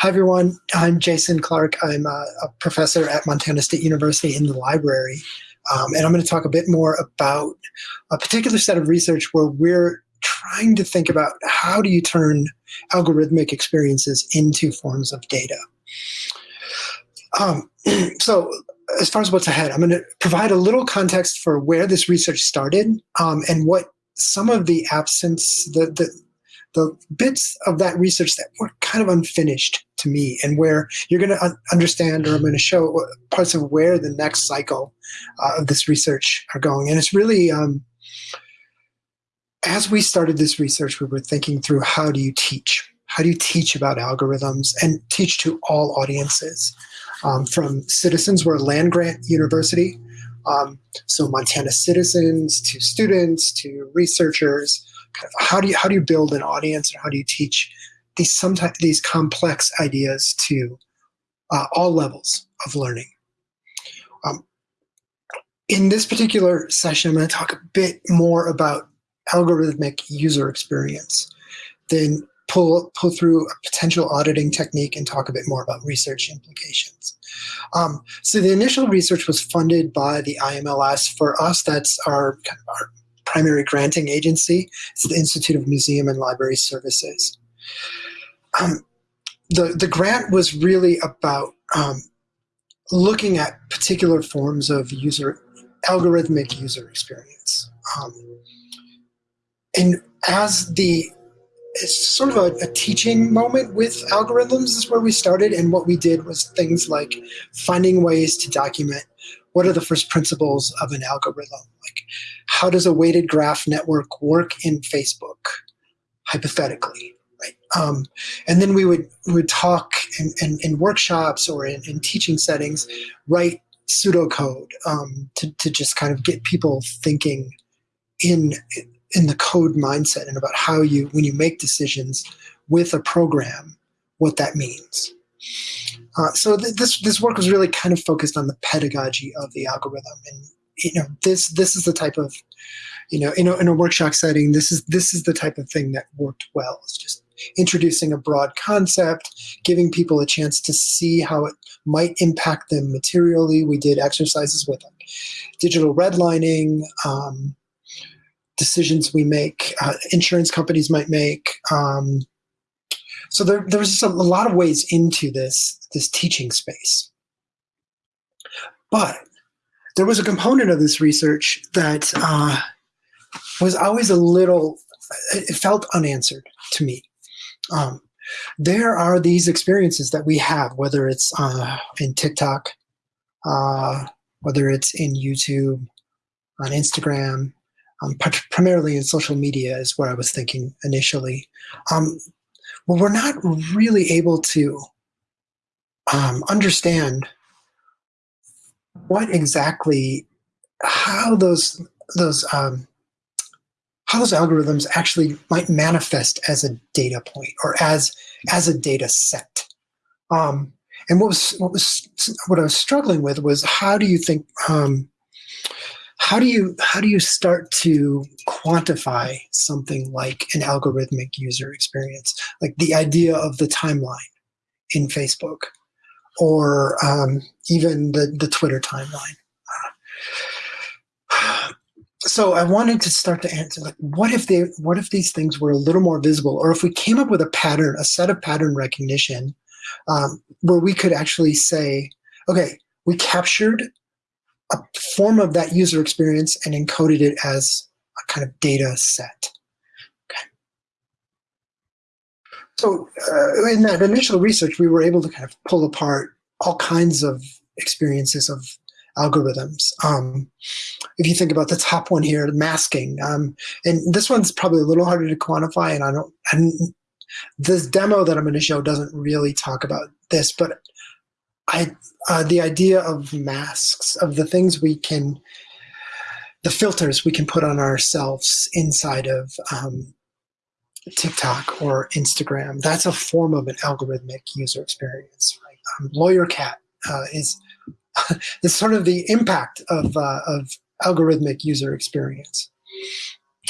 Hi, everyone. I'm Jason Clark. I'm a, a, professor at Montana State University in the library. Um, and I'm going to talk a bit more about a particular set of research where we're trying to think about how do you turn algorithmic experiences into forms of data. Um, so as far as what's ahead, I'm going to provide a little context for where this research started um, and what some of the absence, the, the, the bits of that research that were kind of unfinished to me and where you're going to understand or I'm going to show parts of where the next cycle uh, of this research are going. And it's really, um, as we started this research, we were thinking through how do you teach? How do you teach about algorithms and teach to all audiences? Um, from citizens, we're a land-grant university, um, so Montana citizens to students to researchers, how do you how do you build an audience and how do you teach these sometimes these complex ideas to uh, all levels of learning. Um, in this particular session, I'm going to talk a bit more about algorithmic user experience, then pull pull through a potential auditing technique and talk a bit more about research implications. Um, so the initial research was funded by the IMLS. For us, that's our, kind of our primary granting agency. It's the Institute of Museum and Library Services. Um, the, the grant was really about um, looking at particular forms of user algorithmic user experience. Um, and as the it's sort of a, a, teaching moment with algorithms is where we started and what we did was things like finding ways to document what are the first principles of an algorithm how does a weighted graph network work in facebook hypothetically right? Um, and then we would we would talk in, in, in workshops or in, in, teaching settings write pseudocode um, to, to just kind of get people thinking in in the code mindset and about how you when you make decisions with a program what that means. Uh, so th this this work was really kind of focused on the pedagogy of the algorithm, and you know this this is the type of you know in a, in a workshop setting this is this is the type of thing that worked well. It's just introducing a broad concept, giving people a chance to see how it might impact them materially. We did exercises with them, digital redlining. Um, decisions we make, uh, insurance companies might make, um, so there, a, a lot of ways into this, this teaching space. But there was a component of this research that uh, was always a little, it felt unanswered to me. Um, there are these experiences that we have, whether it's uh, in TikTok, uh, whether it's in YouTube, on Instagram, um, primarily in social media is where I was thinking initially. Um, well, we're not really able to um, understand what exactly how those those um, how those algorithms actually might manifest as a data point or as as a data set. Um, and what was what was what I was struggling with was how do you think um, how do you how do you start to quantify something like an algorithmic user experience like the idea of the timeline in facebook or um, even the, the twitter timeline so i wanted to start to answer like what if they what if these things were a little more visible or if we came up with a pattern a set of pattern recognition um, where we could actually say okay we captured a form of that user experience and encoded it as a kind of data set. Okay. So uh, in that initial research, we were able to kind of pull apart all kinds of experiences of algorithms. Um, if you think about the top one here, masking, um, and this one's probably a little harder to quantify, and I don't, and this demo that I'm going to show doesn't really talk about this, but I, uh, the idea of masks, of the things we can, the filters we can put on ourselves inside of um, TikTok or Instagram, that's a form of an algorithmic user experience. Right? Um, Lawyer Cat uh, is, is sort of the impact of, uh, of algorithmic user experience.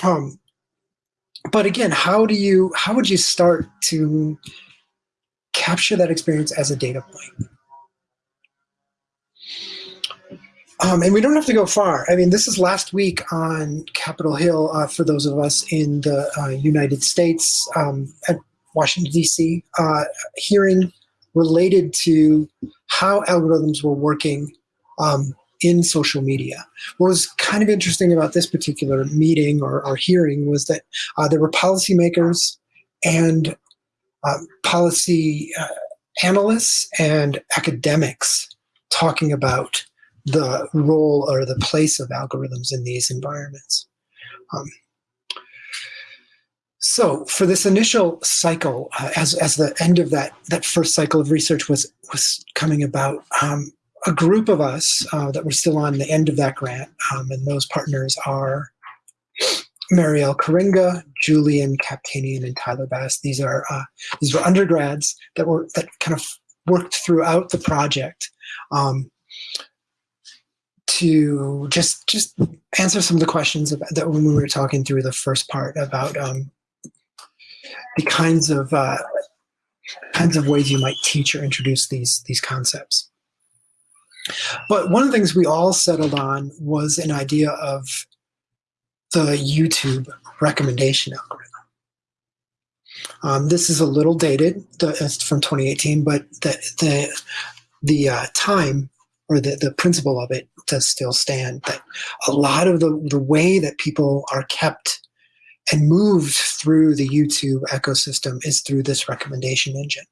Um, but again, how do you, how would you start to capture that experience as a data point. Um, and we don't have to go far. I mean, this is last week on Capitol Hill uh, for those of us in the uh, United States um, at Washington, D.C., uh, hearing related to how algorithms were working um, in social media. What was kind of interesting about this particular meeting or, or hearing was that uh, there were policymakers and uh, policy uh, analysts and academics talking about the role or the place of algorithms in these environments. Um, so for this initial cycle, uh, as, as the end of that, that first cycle of research was, was coming about, um, a group of us uh, that were still on the end of that grant, um, and those partners are Marielle Karinga, Julian Kaptanian, and Tyler Bass. These are uh, these were undergrads that were that kind of worked throughout the project. Um, to just just answer some of the questions about, that when we were talking through the first part about um, the kinds of uh, kinds of ways you might teach or introduce these these concepts. But one of the things we all settled on was an idea of the YouTube recommendation algorithm. Um, this is a little dated, the, it's from 2018, but the the the uh, time or the, the principle of it does still stand that a lot of the, the way that people are kept and moved through the YouTube ecosystem is through this recommendation engine.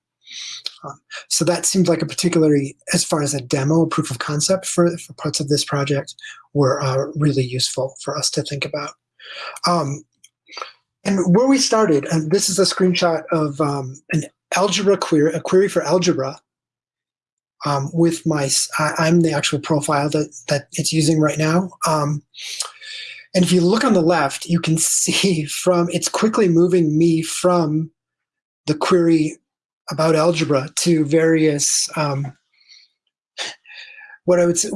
Um, so that seems like a particularly, as far as a demo, proof of concept for, for parts of this project were uh, really useful for us to think about. Um, and where we started, and this is a screenshot of um, an algebra query, a query for algebra um, with my, I, am the actual profile that, that it's using right now. Um, and if you look on the left, you can see from, it's quickly moving me from the query about algebra to various, um, what I would say,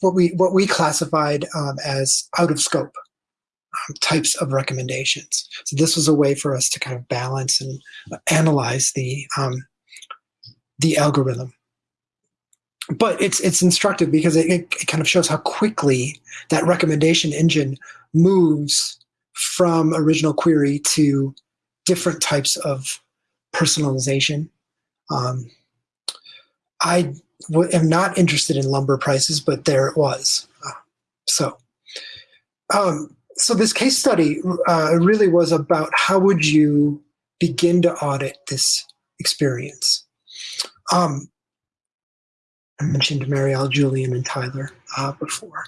what we, what we classified um, as out of scope um, types of recommendations. So this was a way for us to kind of balance and analyze the, um, the algorithm but it's it's instructive because it, it, kind of shows how quickly that recommendation engine moves from original query to different types of personalization. Um, I am not interested in lumber prices, but there it was. Uh, so, um, so this case study uh, really was about how would you begin to audit this experience. Um, I mentioned Marielle, Julian, and Tyler uh, before.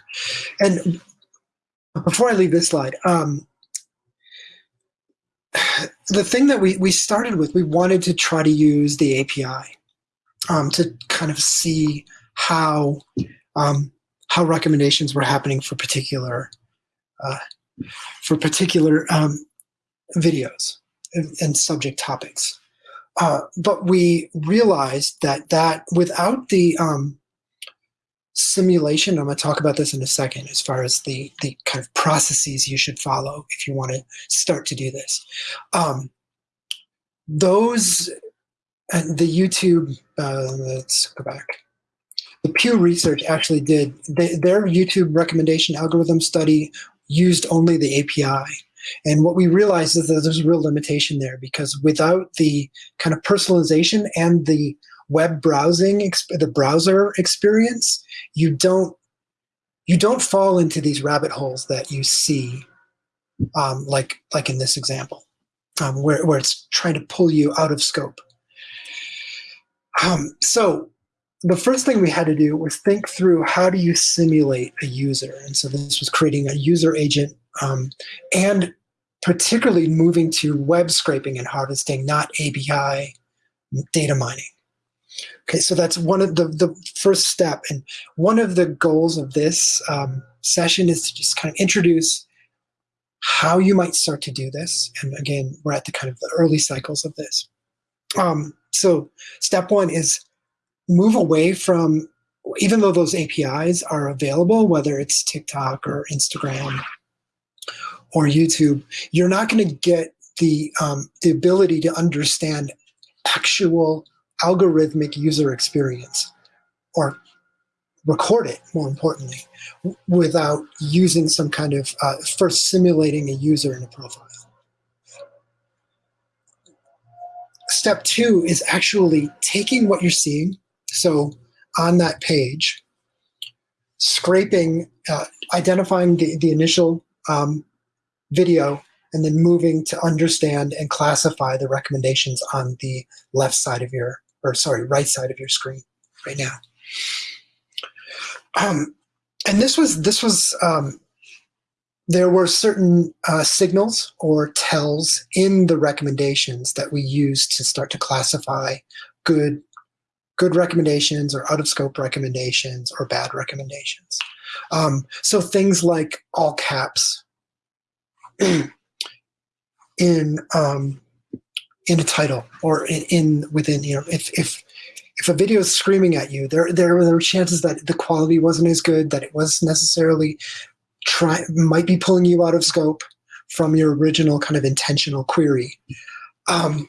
And before I leave this slide, um, the thing that we, we started with, we wanted to try to use the API um, to kind of see how um, how recommendations were happening for particular uh, for particular um, videos and, and subject topics. Uh, but we realized that that without the um, simulation, I'm going to talk about this in a second, as far as the the kind of processes you should follow if you want to start to do this. Um, those and the YouTube, uh, let's go back. The Pew Research actually did they, their YouTube recommendation algorithm study used only the API and what we realized is that there's a real limitation there because without the kind of personalization and the web browsing, the browser experience, you don't you don't fall into these rabbit holes that you see, um, like like in this example, um, where where it's trying to pull you out of scope. Um, so the first thing we had to do was think through how do you simulate a user, and so this was creating a user agent um, and particularly moving to web scraping and harvesting, not API data mining. Okay, so that's one of the, the first step. And one of the goals of this um, session is to just kind of introduce how you might start to do this. And again, we're at the kind of the early cycles of this. Um, so step one is move away from, even though those APIs are available, whether it's TikTok or Instagram or YouTube, you're not going to get the um, the ability to understand actual algorithmic user experience or record it more importantly without using some kind of uh, first simulating a user in a profile. Step two is actually taking what you're seeing so on that page scraping uh, identifying the, the initial um, video and then moving to understand and classify the recommendations on the left side of your, or sorry, right side of your screen right now. Um, and this was, this was, um, there were certain uh, signals or tells in the recommendations that we used to start to classify good, good recommendations or out of scope recommendations or bad recommendations. Um, so things like all caps in um, in a title or in, in, within you know if if if a video is screaming at you, there there are chances that the quality wasn't as good, that it was necessarily try might be pulling you out of scope from your original kind of intentional query. Um,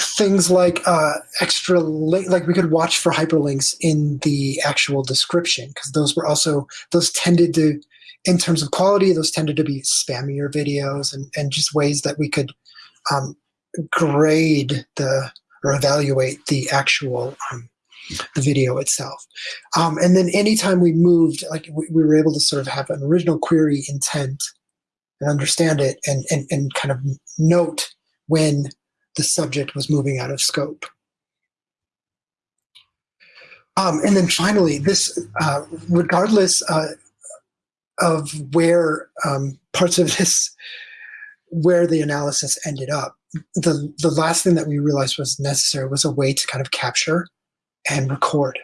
things like uh, extra like we could watch for hyperlinks in the actual description because those were also those tended to in terms of quality, those tended to be spammier videos and, and just ways that we could um, grade the or evaluate the actual um, the video itself. Um, and then anytime we moved, like we, we, were able to sort of have an original query intent and understand it and, and, and kind of note when the subject was moving out of scope. Um, and then finally, this, uh, regardless, uh, of where um, parts of this, where the analysis ended up. The, the last thing that we realized was necessary was a way to kind of capture and record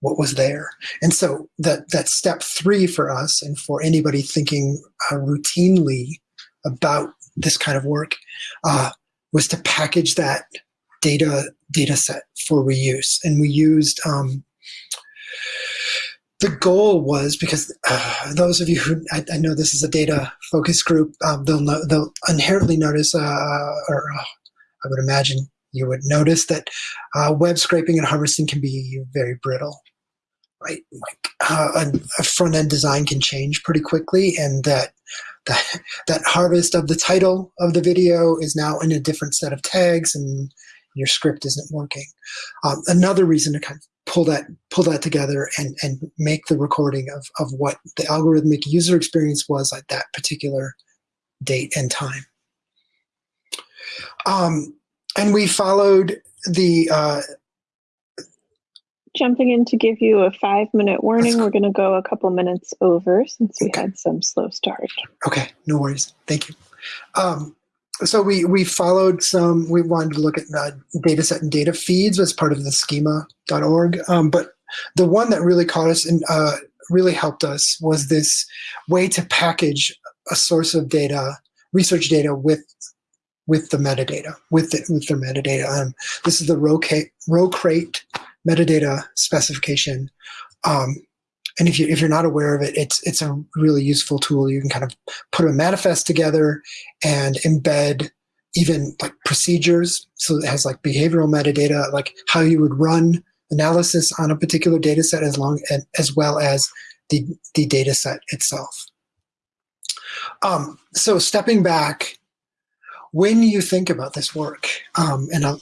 what was there. And so that, that step three for us and for anybody thinking uh, routinely about this kind of work uh, was to package that data data set for reuse. And we used um, the goal was because uh, those of you who I, I, know this is a data focus group, um, they'll know, they'll inherently notice, uh, or uh, I would imagine you would notice that uh, web scraping and harvesting can be very brittle, right? Like uh, a, a front end design can change pretty quickly, and that that that harvest of the title of the video is now in a different set of tags, and your script isn't working. Um, another reason to kind of pull that pull that together and and make the recording of of what the algorithmic user experience was at that particular date and time. Um, and we followed the. Uh, Jumping in to give you a five minute warning, we're going to go a couple minutes over since we okay. had some slow start. Okay, no worries. Thank you. Um, so we we followed some. We wanted to look at uh, data set and data feeds as part of the schema.org. Um, but the one that really caught us and uh, really helped us was this way to package a source of data, research data with with the metadata, with the, with their metadata. Um, this is the RO, row crate metadata specification. Um, and if you if you're not aware of it, it's it's a really useful tool. You can kind of put a manifest together and embed even like procedures. So it has like behavioral metadata, like how you would run analysis on a particular data set as long as well as the the data set itself. Um, so stepping back, when you think about this work, um, and I'll,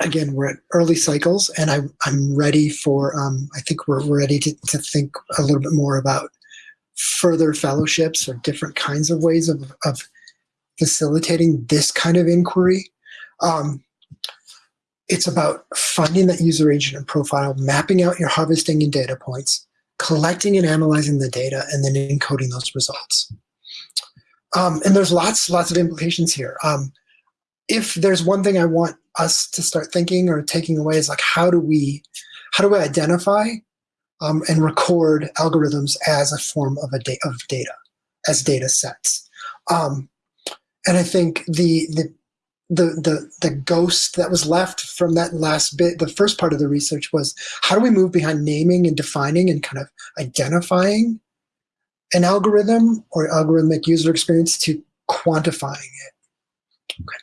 again, we're at early cycles, and I, I'm ready for, um, I think we're ready to, to think a little bit more about further fellowships or different kinds of ways of, of facilitating this kind of inquiry. Um, it's about finding that user agent and profile, mapping out your harvesting and data points, collecting and analyzing the data, and then encoding those results. Um, and there's lots, lots of implications here. Um, if there's one thing I want us to start thinking or taking away is like how do we how do we identify um, and record algorithms as a form of a da of data as data sets? Um, and I think the the the the the ghost that was left from that last bit the first part of the research was how do we move behind naming and defining and kind of identifying an algorithm or algorithmic user experience to quantifying it? Okay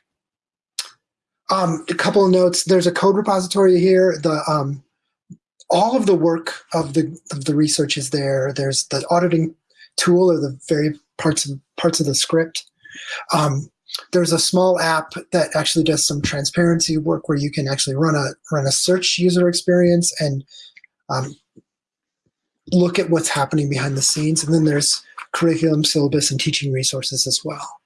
Um, a couple of notes. There's a code repository here. The um, all of the work of the of the research is there. There's the auditing tool or the very parts of parts of the script. Um, there's a small app that actually does some transparency work where you can actually run a run a search user experience and um, look at what's happening behind the scenes. And then there's curriculum, syllabus, and teaching resources as well.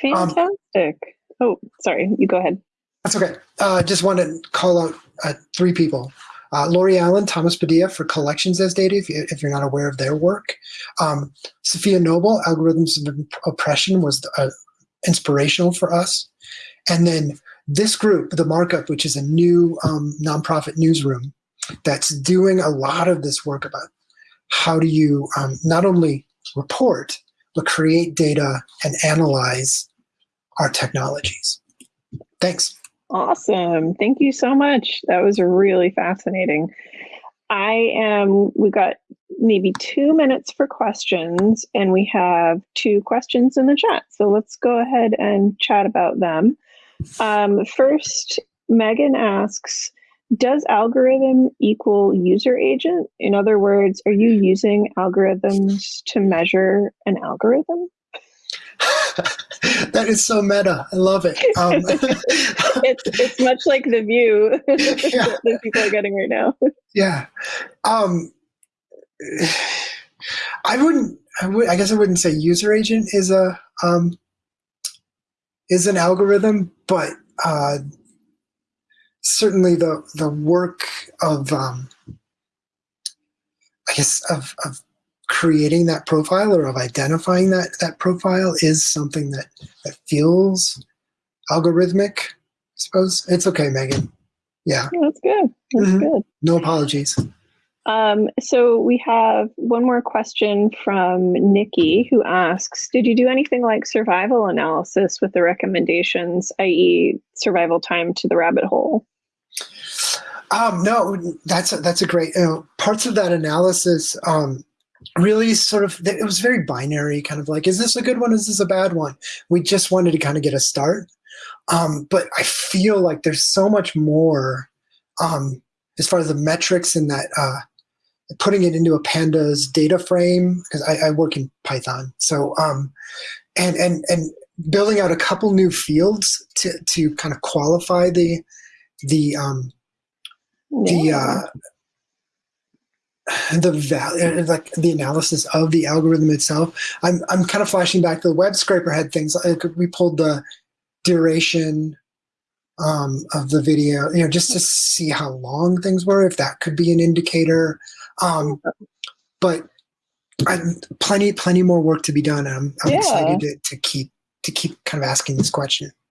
Fantastic. Um, oh, sorry, you go ahead. That's okay. I uh, just want to call out uh, three people. Uh, Laurie Allen, Thomas Padilla for Collections as Data, if, you, are not aware of their work. Um, Safiya Noble, Algorithms of Oppression, was uh, inspirational for us. And then this group, The Markup, which is a new um, nonprofit newsroom that's doing a lot of this work about how do you um, not only report, but create data and analyze our technologies. Thanks. Awesome. Thank you so much. That was really fascinating. I am, we got maybe two minutes for questions, and we have two questions in the chat. So let's go ahead and chat about them. Um, first, Megan asks, does algorithm equal user agent? In other words, are you using algorithms to measure an algorithm? that is so meta. I love it. Um, it's it's much like the view yeah. that people are getting right now. Yeah. Um, I wouldn't. I would. I guess I wouldn't say user agent is a um, is an algorithm, but uh, certainly the the work of um, I guess of, of creating that profile or of identifying that that profile is something that that feels algorithmic. I suppose it's okay, Megan. Yeah, that's good. That's mm -hmm. good. No apologies. Um, so we have one more question from Nikki who asks, did you do anything like survival analysis with the recommendations, i.e. survival time to the rabbit hole? Um, no, that's a, that's a great, you know, parts of that analysis um, really sort of, it was very binary, kind of like, is this a good one? Is this a bad one? We just wanted to kind of get a start. Um, but I feel like there's so much more um, as far as the metrics and that uh, putting it into a pandas data frame because I, I, work in Python. So um, and and and building out a couple new fields to to kind of qualify the the um, the uh, the value like the analysis of the algorithm itself. I'm I'm kind of flashing back. To the web scraper had things like we pulled the duration um, of the video, you know, just to see how long things were, if that could be an indicator. Um, but I, plenty, plenty more work to be done. I'm, I'm yeah. excited to, to keep to keep kind of asking this question.